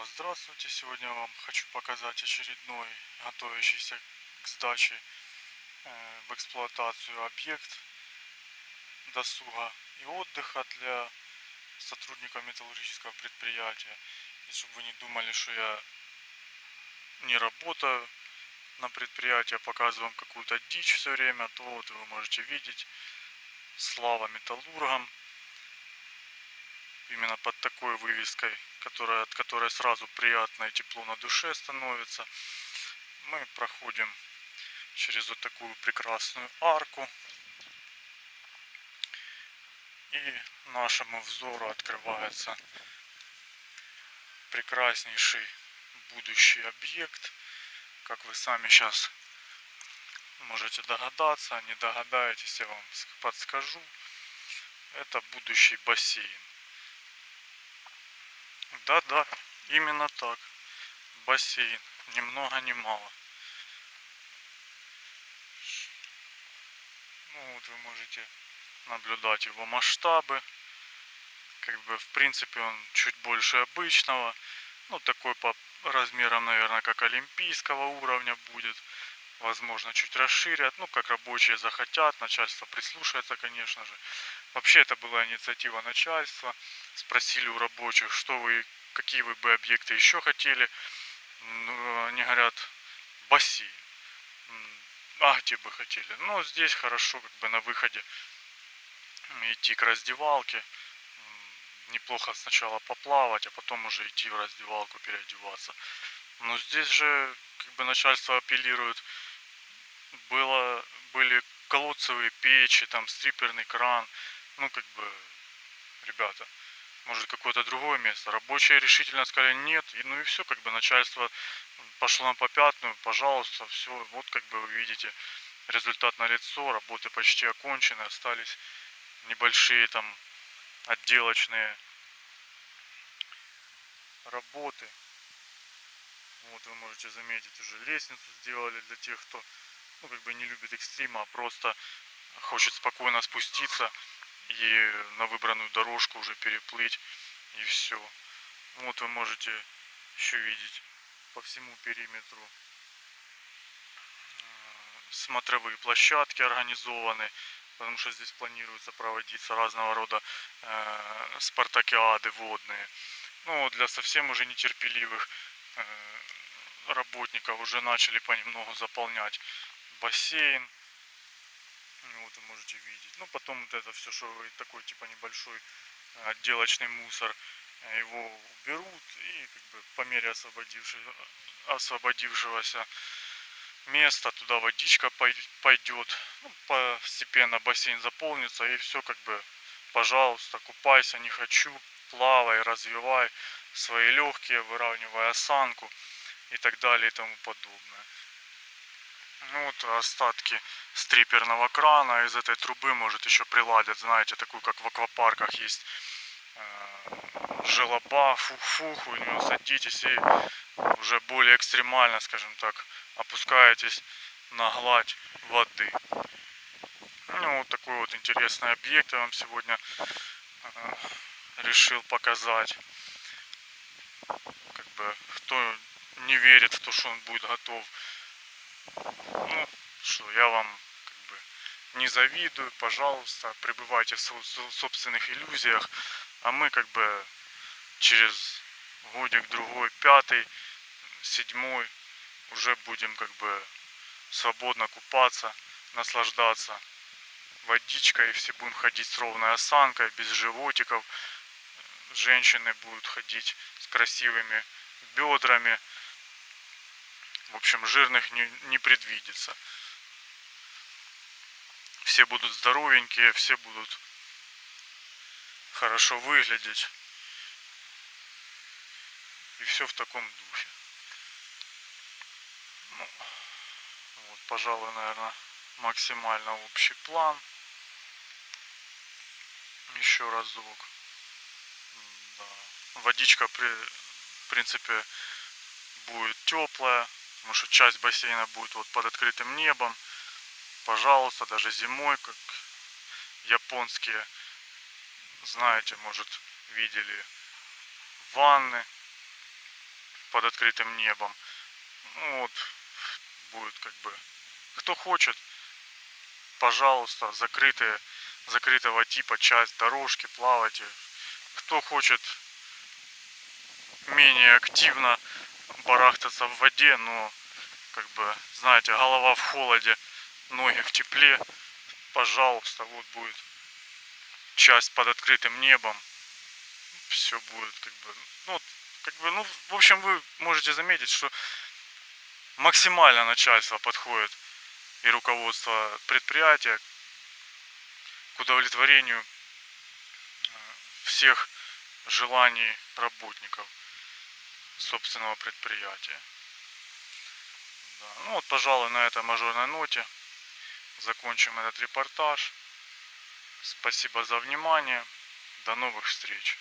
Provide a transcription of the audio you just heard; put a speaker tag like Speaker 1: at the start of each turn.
Speaker 1: Снова здравствуйте. Сегодня я вам хочу показать очередной готовящийся к сдаче э, в эксплуатацию объект досуга и отдыха для сотрудников металлургического предприятия. И чтобы вы не думали, что я не работаю на предприятии, а показываю вам какую-то дичь все время, то вот вы можете видеть слава металлургам именно под такой вывеской, которая, от которой сразу приятно и тепло на душе становится. Мы проходим через вот такую прекрасную арку. И нашему взору открывается прекраснейший будущий объект. Как вы сами сейчас можете догадаться, не догадаетесь, я вам подскажу. Это будущий бассейн. Да-да, именно так. Бассейн. Ни много ни мало. Ну вот вы можете наблюдать его масштабы. Как бы в принципе он чуть больше обычного. Ну такой по размерам, наверное, как олимпийского уровня будет. Возможно, чуть расширят. Ну, как рабочие захотят. Начальство прислушается, конечно же. Вообще это была инициатива начальства. Спросили у рабочих, что вы, какие вы бы объекты еще хотели. Ну, они говорят, бассейн. А где бы хотели? Ну, здесь хорошо, как бы на выходе идти к раздевалке. Неплохо сначала поплавать, а потом уже идти в раздевалку переодеваться. Но здесь же как бы начальство апеллирует. Было, были колодцевые печи, там стриперный кран ну, как бы, ребята, может какое-то другое место. Рабочие решительно сказали нет, и, ну и все, как бы начальство пошло на попятную, пожалуйста, все, вот как бы вы видите результат на лицо, работы почти окончены, остались небольшие там отделочные работы. Вот вы можете заметить, уже лестницу сделали для тех, кто ну, как бы не любит экстрима, а просто хочет спокойно спуститься и на выбранную дорожку уже переплыть и все. Вот вы можете еще видеть по всему периметру э, смотровые площадки организованы, потому что здесь планируется проводиться разного рода э, спартакиады водные. Ну, для совсем уже нетерпеливых э, работников уже начали понемногу заполнять бассейн. Вот вы можете видеть. Ну, потом вот это все, что такой типа небольшой э, отделочный мусор, э, его уберут и как бы по мере освободившего, освободившегося места туда водичка пойдет. Ну, постепенно бассейн заполнится и все как бы, пожалуйста, купайся, не хочу, плавай, развивай свои легкие, выравнивая осанку и так далее и тому подобное. Ну вот остатки стриперного крана из этой трубы может еще приладят, знаете, такую как в аквапарках есть э, желоба, фух-фух, у нее садитесь и уже более экстремально, скажем так, опускаетесь на гладь воды. Ну, вот такой вот интересный объект я вам сегодня э, решил показать. Как бы, кто не верит в то, что он будет готов ну, что я вам как бы не завидую, пожалуйста, пребывайте в собственных иллюзиях, а мы как бы через годик другой, пятый, седьмой уже будем как бы свободно купаться, наслаждаться водичкой, все будем ходить с ровной осанкой, без животиков, женщины будут ходить с красивыми бедрами, в общем, жирных не, не предвидится. Все будут здоровенькие, все будут хорошо выглядеть. И все в таком духе. Ну, вот, пожалуй, наверное, максимально общий план. Еще разок. Да. Водичка, при, в принципе, будет теплая потому что часть бассейна будет вот под открытым небом. Пожалуйста, даже зимой, как японские, знаете, может, видели ванны под открытым небом. Ну, вот будет как бы... Кто хочет, пожалуйста, закрытые, закрытого типа часть дорожки, плавайте. Кто хочет менее активно барахтаться в воде, но как бы, знаете, голова в холоде, ноги в тепле, пожалуйста, вот будет часть под открытым небом, все будет как бы, ну, как бы, ну, в общем, вы можете заметить, что максимально начальство подходит и руководство предприятия к удовлетворению э, всех желаний работников собственного предприятия. Да. Ну вот, пожалуй, на этой мажорной ноте закончим этот репортаж. Спасибо за внимание. До новых встреч.